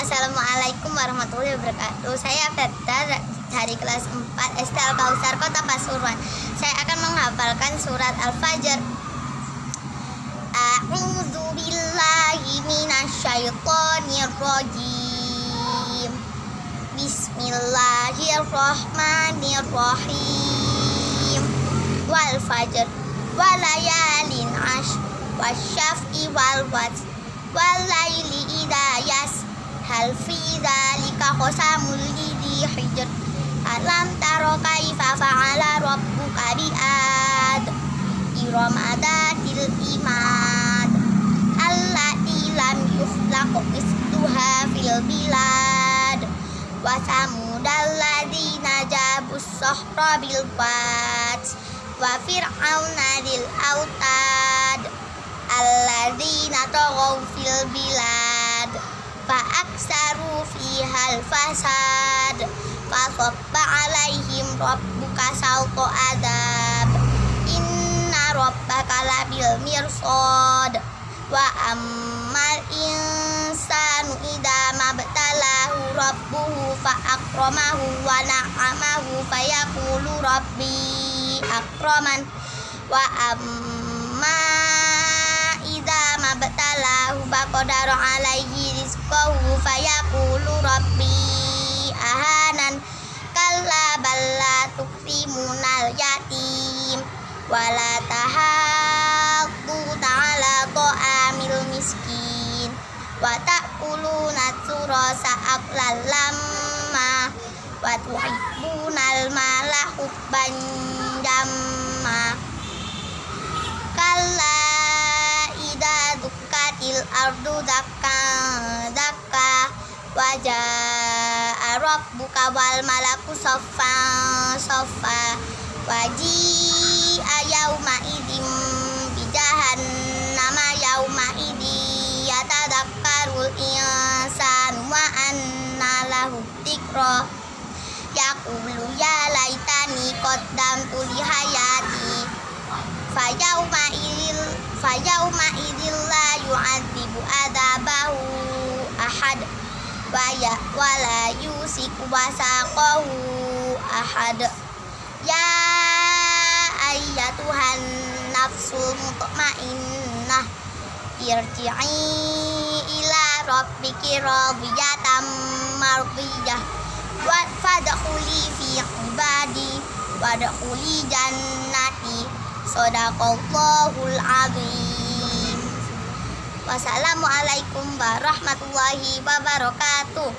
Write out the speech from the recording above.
Assalamualaikum warahmatullahi wabarakatuh. Saya Feta dari kelas 4 SD Al-Kausar Kota Pasuruan. Saya akan menghafalkan surat Al-Fajr. A'udzu billahi Wal fajr walayalin ash wasyaf'i wal watr walaili idha hal fi dzalika qasamul lidhi hijr alam taro kaifa fa'ala rabbuka bi'ad. Iramadatil imad. Allati lam yukhlaq misluha fil bilad. Wa samudal ladzina jabus sahra bil wat wa fir'auna dil autad alladzina taghaw fil bilad fa aksaru fihal fasad. Fa sabba alaihim rabbuka sawta adab. Inna rabbaka labil mirsad. Wa ammal insanu idza mabtalahu rabbuhu fa akramahu wa na'amahu fayaqulu rabbi akraman. Wa rizqahu fayaqulu rabbi ahanan kalla balla tukrimunal yatim wala tahadduna ala ta'amil miskin wa ta'kuluna turasa aqlal lamma wa tuhibbunal mala hubban jamma kalla il ardu daka daka wajah Arab buka wal malaku sofa sofa waji ayauma idim bidahan nama yauma idi yatadakkarul insan wa anna lahu tikro yaqulu ya laitani qaddamtu li hayati. Fa yauma idil fa yauma idil la yu'adzibu adabahu ahad wa ya wala yusiku wasaqahu ahad. Ya ayyatuhan nafsul mutmainnah. Irji'i ila rabbiki radiyatan mardiyah. Wa fadkhuli fi ibadi wadkhuli jannati. Sadaqallahul azim Wassalamualaikum warahmatullahi wabarakatuh